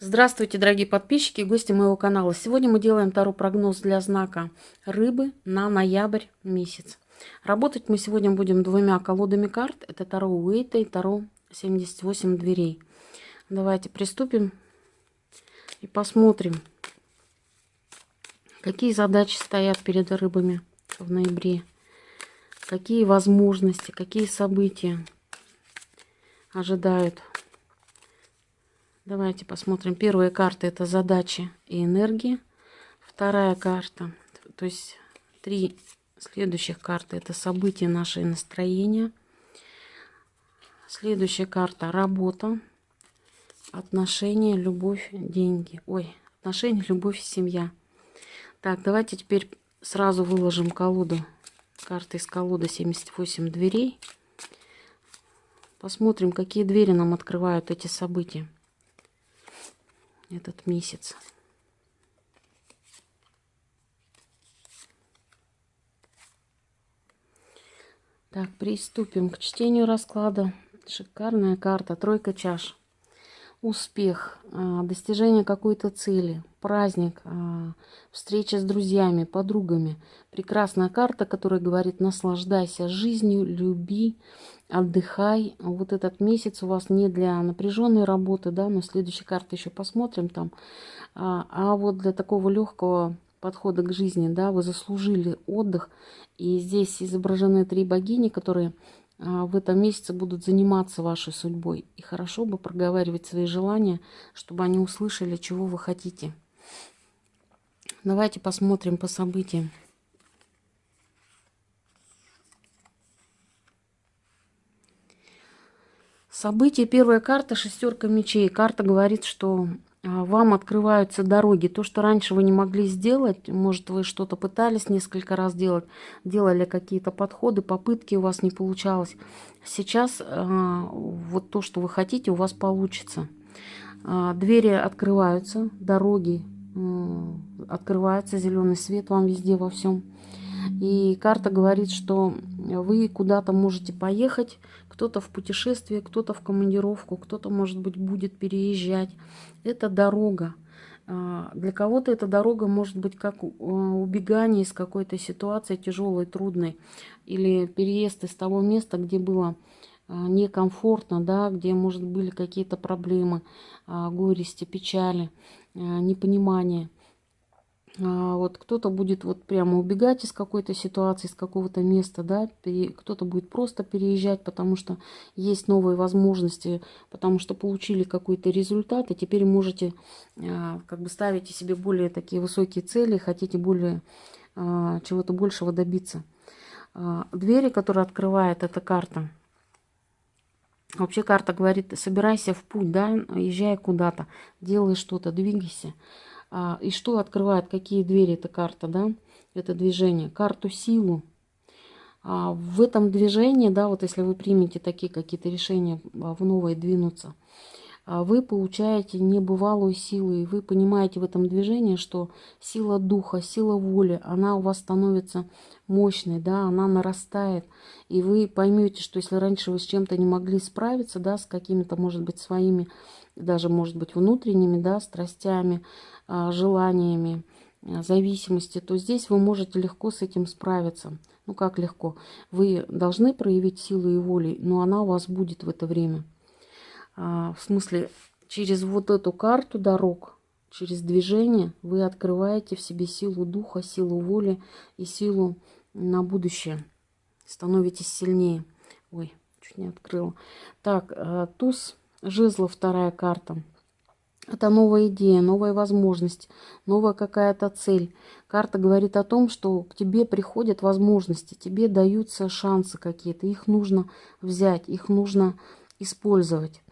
Здравствуйте, дорогие подписчики и гости моего канала. Сегодня мы делаем Таро прогноз для знака Рыбы на ноябрь месяц. Работать мы сегодня будем двумя колодами карт. Это Таро Уэйта и Таро 78 дверей. Давайте приступим и посмотрим, какие задачи стоят перед рыбами в ноябре. Какие возможности, какие события ожидают Давайте посмотрим. Первая карта это задачи и энергии. Вторая карта, то есть три следующих карты это события, наши настроения. Следующая карта работа, отношения, любовь, деньги. Ой, отношения, любовь, семья. Так, давайте теперь сразу выложим колоду. Карты из колоды 78 дверей. Посмотрим, какие двери нам открывают эти события этот месяц. Так, приступим к чтению расклада. Шикарная карта, тройка чаш. Успех, а, достижение какой-то цели, праздник, а, встреча с друзьями, подругами. Прекрасная карта, которая говорит наслаждайся жизнью, люби, отдыхай. Вот этот месяц у вас не для напряженной работы, да, но следующая карта еще посмотрим там. А, а вот для такого легкого подхода к жизни, да, вы заслужили отдых. И здесь изображены три богини, которые в этом месяце будут заниматься вашей судьбой. И хорошо бы проговаривать свои желания, чтобы они услышали, чего вы хотите. Давайте посмотрим по событиям. Событие, первая карта, шестерка мечей. Карта говорит, что а, вам открываются дороги. То, что раньше вы не могли сделать, может, вы что-то пытались несколько раз делать, делали какие-то подходы, попытки у вас не получалось. Сейчас э, вот то, что вы хотите, у вас получится. Э, двери открываются, дороги открываются, зеленый свет вам везде во всем. И карта говорит, что вы куда-то можете поехать, кто-то в путешествие, кто-то в командировку, кто-то, может быть, будет переезжать. Это дорога. А, для кого-то эта дорога может быть как а, убегание из какой-то ситуации тяжелой, трудной, или переезд из того места, где было а, некомфортно, да, где, может, были какие-то проблемы, горести, печали, непонимание. А, вот кто-то будет вот прямо убегать из какой-то ситуации, из какого-то места, да, кто-то будет просто переезжать, потому что есть новые возможности, потому что получили какой-то результат, и теперь можете а, как бы ставите себе более такие высокие цели, хотите более а, чего-то большего добиться. Двери, которые открывает эта карта, Вообще карта говорит, собирайся в путь, да, езжай куда-то, делай что-то, двигайся. А, и что открывает, какие двери эта карта, да, это движение? Карту силу. А, в этом движении, да, вот если вы примете такие какие-то решения а, в новое двинуться, вы получаете небывалую силу, и вы понимаете в этом движении, что сила духа, сила воли, она у вас становится мощной, да, она нарастает, и вы поймете, что если раньше вы с чем-то не могли справиться, да, с какими-то, может быть, своими, даже, может быть, внутренними, да, страстями, желаниями, а, зависимости, то здесь вы можете легко с этим справиться. Ну как легко? Вы должны проявить силу и волю, но она у вас будет в это время. А, в смысле, через вот эту карту дорог, через движение вы открываете в себе силу духа, силу воли и силу на будущее. Становитесь сильнее. Ой, чуть не открыла. Так, туз жезла, вторая карта. Это новая идея, новая возможность, новая какая-то цель. Карта говорит о том, что к тебе приходят возможности, тебе даются шансы какие-то. Их нужно взять, их нужно использовать.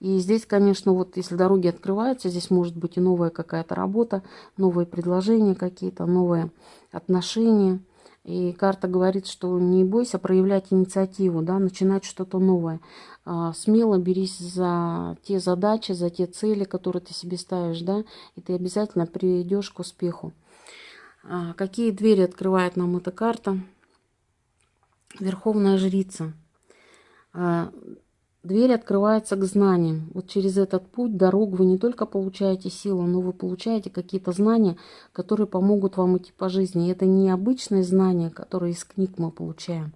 И здесь, конечно, вот если дороги открываются, здесь может быть и новая какая-то работа, новые предложения какие-то, новые отношения – и карта говорит, что не бойся проявлять инициативу, да, начинать что-то новое. А, смело берись за те задачи, за те цели, которые ты себе ставишь, да, и ты обязательно придешь к успеху. А, какие двери открывает нам эта карта? Верховная жрица. Дверь открывается к знаниям. Вот через этот путь, дорогу вы не только получаете силу, но вы получаете какие-то знания, которые помогут вам идти по жизни. И это не обычные знания, которые из книг мы получаем.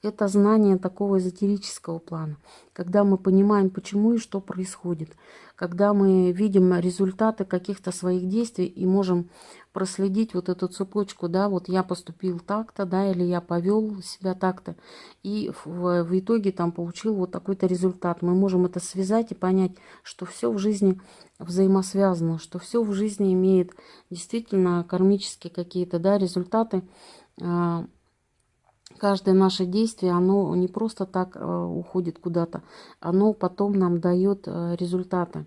Это знание такого эзотерического плана, когда мы понимаем, почему и что происходит, когда мы видим результаты каких-то своих действий и можем проследить вот эту цепочку, да, вот я поступил так-то, да, или я повел себя так-то, и в, в итоге там получил вот такой-то результат. Мы можем это связать и понять, что все в жизни взаимосвязано, что все в жизни имеет действительно кармические какие-то, да, результаты, а, каждое наше действие, оно не просто так э, уходит куда-то, оно потом нам дает э, результаты.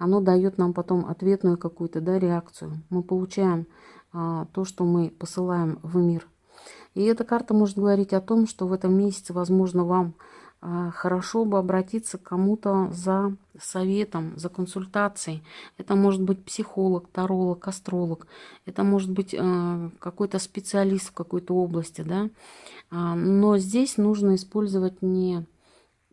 Оно дает нам потом ответную какую-то да, реакцию. Мы получаем а, то, что мы посылаем в мир. И эта карта может говорить о том, что в этом месяце, возможно, вам хорошо бы обратиться к кому-то за советом, за консультацией. Это может быть психолог, таролог, астролог. Это может быть э, какой-то специалист в какой-то области. Да? А, но здесь нужно использовать не,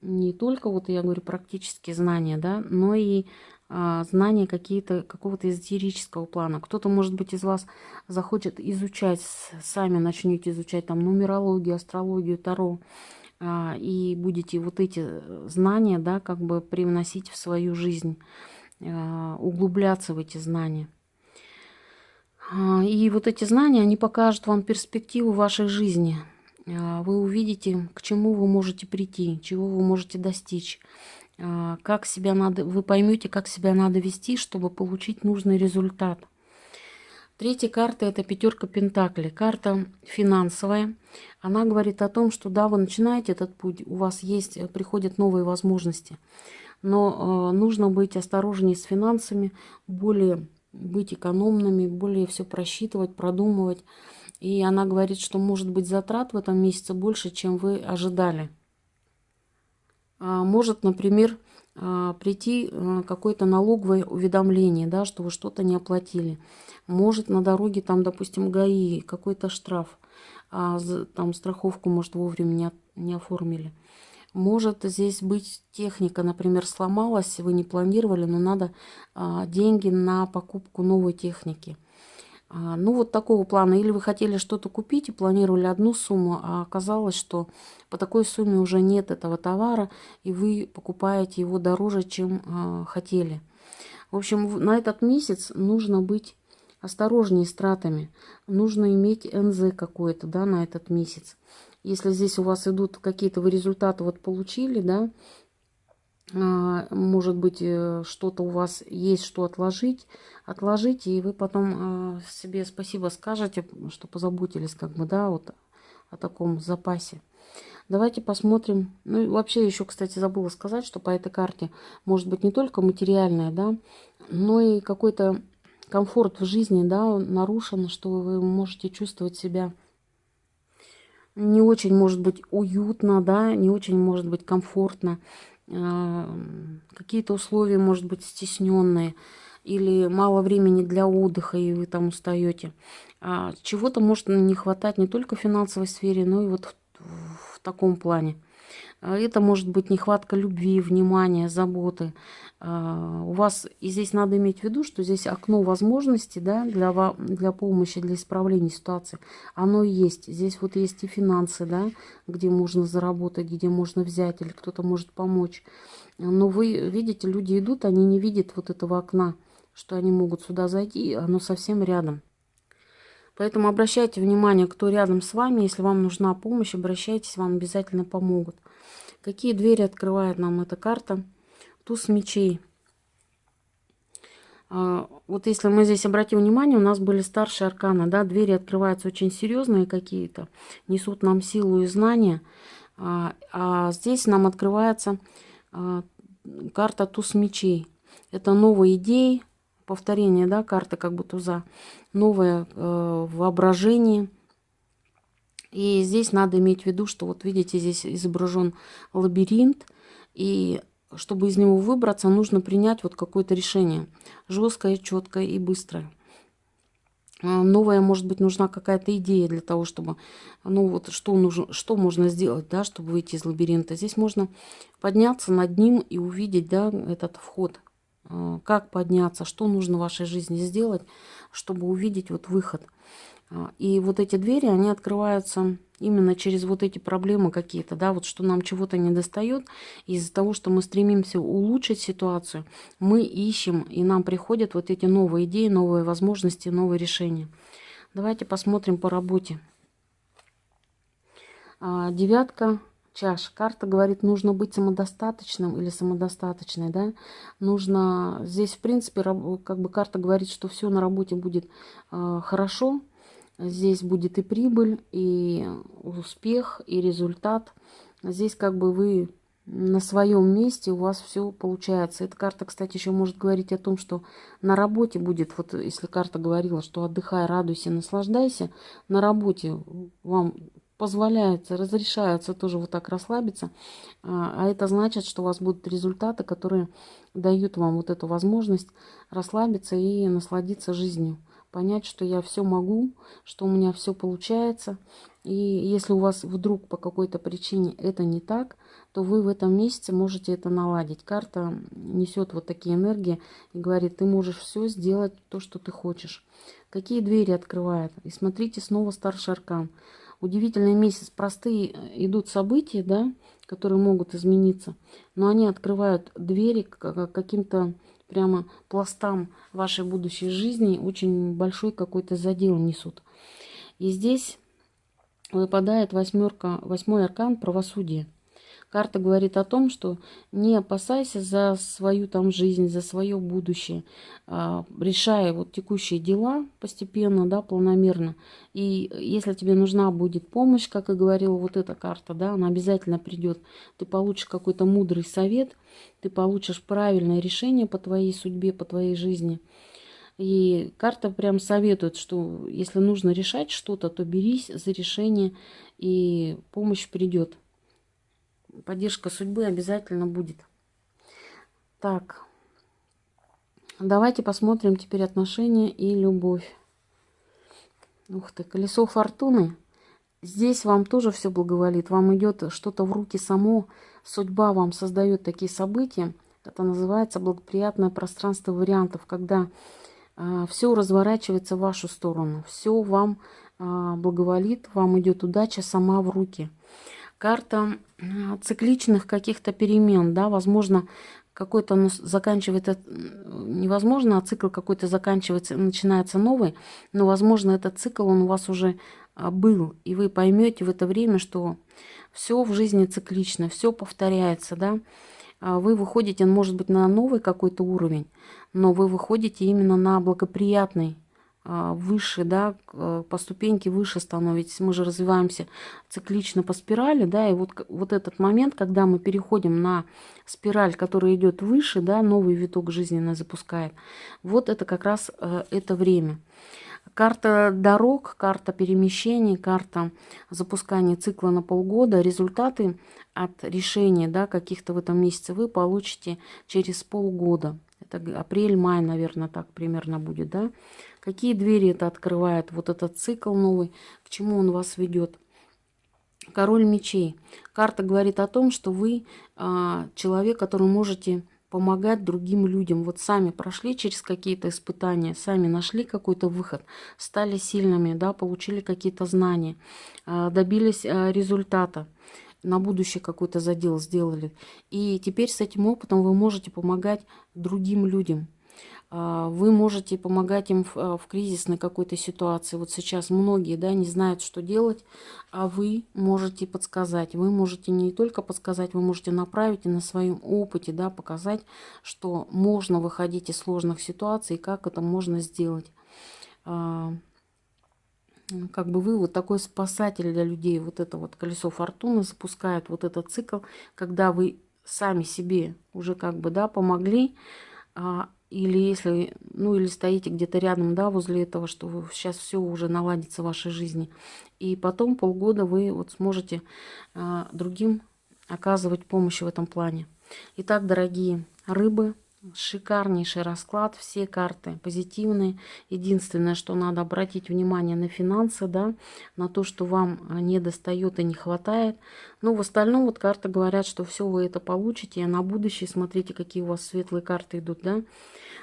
не только, вот я говорю, практические знания, да, но и а, знания какие-то какого-то эзотерического плана. Кто-то, может быть, из вас захочет изучать, сами начнете изучать там нумерологию, астрологию, таро. А, и будете вот эти э, знания, да, как бы привносить в свою жизнь, а, углубляться в эти знания. А, и вот эти знания, они покажут вам перспективу вашей жизни. Вы увидите, к чему вы можете прийти, чего вы можете достичь, как себя надо, вы поймете, как себя надо вести, чтобы получить нужный результат. Третья карта – это пятерка Пентаклей. Карта финансовая. Она говорит о том, что да, вы начинаете этот путь, у вас есть, э, приходят новые возможности. Но э, нужно быть осторожнее с финансами, более быть экономными, более все просчитывать, продумывать. И она говорит, что может быть затрат в этом месяце больше, чем вы ожидали. А может, например, прийти э, какое-то налоговое уведомление, да, что вы что-то не оплатили. Может на дороге там, допустим, ГАИ, какой-то штраф, а, там страховку, может, вовремя не, не оформили. Может здесь быть техника, например, сломалась, вы не планировали, но надо а, деньги на покупку новой техники. А, ну, вот такого плана. Или вы хотели что-то купить и планировали одну сумму, а оказалось, что по такой сумме уже нет этого товара, и вы покупаете его дороже, чем а, хотели. В общем, на этот месяц нужно быть осторожнее с тратами. Нужно иметь НЗ какое-то, да, на этот месяц. Если здесь у вас идут какие-то вы результаты вот получили, да, может быть, э, что-то у вас есть, что отложить, отложите, и вы потом а, себе спасибо скажете, что позаботились как бы, да, вот о таком запасе. Давайте посмотрим. Ну и вообще еще, кстати, забыла сказать, что по этой карте может быть не только материальное, да, но и какой-то комфорт в жизни, да, нарушен, что вы можете чувствовать себя не очень, может быть, уютно, да, не очень, может быть, комфортно какие-то условия, может быть, стесненные, или мало времени для отдыха, и вы там устаете. А чего-то может не хватать не только в финансовой сфере, но и вот в, в таком плане. А это может быть нехватка любви, внимания, заботы. А, у вас, и здесь надо иметь в виду, что здесь окно возможностей да, для, для помощи, для исправления ситуации, оно есть. Здесь вот есть и финансы, да, где можно заработать, где можно взять, или кто-то может помочь. Но вы видите, люди идут, они не видят вот этого окна, что они могут сюда зайти, оно совсем рядом. Поэтому обращайте внимание, кто рядом с вами. Если вам нужна помощь, обращайтесь, вам обязательно помогут. Какие двери открывает нам эта карта? Туз мечей. А, вот если мы здесь обратим внимание, у нас были старшие арканы, да, двери открываются очень серьезные какие-то, несут нам силу и знания. А, а здесь нам открывается а, карта туз мечей. Это новые идеи, повторение, да, карты как бы туза, новое э, воображение, и здесь надо иметь в виду, что вот видите, здесь изображен лабиринт, и чтобы из него выбраться, нужно принять вот какое-то решение. Жесткое, четкое и быстрое. а, новая, может быть, нужна какая-то идея для того, чтобы, ну вот, что, нужно, что можно сделать, да, чтобы выйти из лабиринта. Здесь можно подняться над ним и увидеть, да, этот вход. А, как подняться, что нужно в вашей жизни сделать, чтобы увидеть вот выход. А, и вот эти двери, они открываются именно через вот эти проблемы какие-то, да, вот что нам чего-то не достает. Из-за того, что мы стремимся улучшить ситуацию, мы ищем, и нам приходят вот эти новые идеи, новые возможности, новые решения. Давайте посмотрим по работе. А, девятка чаш. Карта говорит, нужно быть самодостаточным или самодостаточной, да. Нужно, здесь, в принципе, как бы карта говорит, что все на работе будет э, хорошо, Здесь будет и прибыль, и успех, и результат. Здесь как бы вы на своем месте, у вас все получается. Эта карта, кстати, еще может говорить о том, что на работе будет, вот если карта говорила, что отдыхай, радуйся, наслаждайся, на работе вам позволяется, разрешается тоже вот так расслабиться. А, а это значит, что у вас будут результаты, которые дают вам вот эту возможность расслабиться и насладиться жизнью понять, что я все могу, что у меня все получается. И если у вас вдруг по какой-то причине это не так, то вы в этом месяце можете это наладить. Карта несет вот такие энергии и говорит, ты можешь все сделать, то, что ты хочешь. Какие двери открывает? И смотрите, снова старший аркан. Удивительный месяц. Простые идут события, да, которые могут измениться, но они открывают двери к каким-то прямо пластам вашей будущей жизни очень большой какой-то задел несут. И здесь выпадает восьмерка, восьмой аркан правосудия. Карта говорит о том, что не опасайся за свою там жизнь, за свое будущее, а, решая вот текущие дела постепенно, да, планомерно. И если тебе нужна будет помощь, как и говорила вот эта карта, да, она обязательно придет. Ты получишь какой-то мудрый совет, ты получишь правильное решение по твоей судьбе, по твоей жизни. И карта прям советует, что если нужно решать что-то, то берись за решение, и помощь придет поддержка судьбы обязательно будет. Так, давайте посмотрим теперь отношения и любовь. Ух ты, колесо фортуны. Здесь вам тоже все благоволит. Вам идет что-то в руки само. Судьба вам создает такие события. Это называется благоприятное пространство вариантов, когда э, а, все разворачивается в вашу сторону. Все вам э, благоволит, вам идет удача сама в руки карта цикличных каких-то перемен, да, возможно, какой-то ну, заканчивается, невозможно, а цикл какой-то заканчивается, начинается новый, но, возможно, этот цикл, он у вас уже а, был, и вы поймете в это время, что все в жизни циклично, все повторяется, да, а вы выходите, может быть, на новый какой-то уровень, но вы выходите именно на благоприятный выше, да, э, по ступеньке выше становитесь. Мы же развиваемся циклично по спирали, да, и вот, вот этот момент, когда мы переходим на спираль, которая идет выше, да, новый виток жизненно запускает, вот это как раз э, это время. Карта дорог, карта перемещений, карта запускания цикла на полгода. Результаты от решения да, каких-то в этом месяце вы получите через полгода. Это апрель-май, наверное, так примерно будет, да. Какие двери это открывает, вот этот цикл новый, к чему он вас ведет. Король мечей. Карта говорит о том, что вы а, человек, который можете помогать другим людям. Вот сами прошли через какие-то испытания, сами нашли какой-то выход, стали сильными, да, получили какие-то знания, а, добились а, результата на будущее какой-то задел сделали. И теперь с этим опытом вы можете помогать другим людям. А, вы можете помогать им а, в кризисной какой-то ситуации. Вот сейчас многие да, не знают, что делать, а вы можете подсказать. Вы можете не только подсказать, вы можете направить и на своем опыте да, показать, что можно выходить из сложных ситуаций, как это можно сделать. А, как бы вы вот такой спасатель для людей. Вот это вот колесо фортуны запускает вот этот цикл, когда вы сами себе уже как бы да, помогли, или если, ну или стоите где-то рядом, да, возле этого, что сейчас все уже наладится в вашей жизни. И потом полгода вы вот сможете а, другим оказывать помощь в этом плане. Итак, дорогие рыбы, Шикарнейший расклад, все карты позитивные. Единственное, что надо обратить внимание на финансы, да, на то, что вам а, не достает и не хватает. Но в остальном вот карты говорят, что все вы это получите. А на будущее смотрите, какие у вас светлые карты идут, да.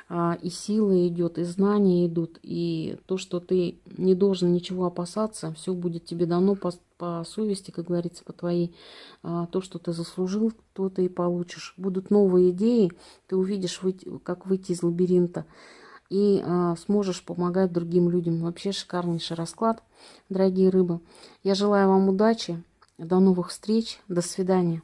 А, и сила идет, и знания идут, и то, что ты не должен ничего опасаться, все будет тебе дано по совести, как говорится, по твоей. А, то, что ты заслужил, то ты и получишь. Будут новые идеи, ты увидишь, как выйти из лабиринта и а, сможешь помогать другим людям. Вообще шикарнейший расклад, дорогие рыбы. Я желаю вам удачи, до новых встреч, до свидания.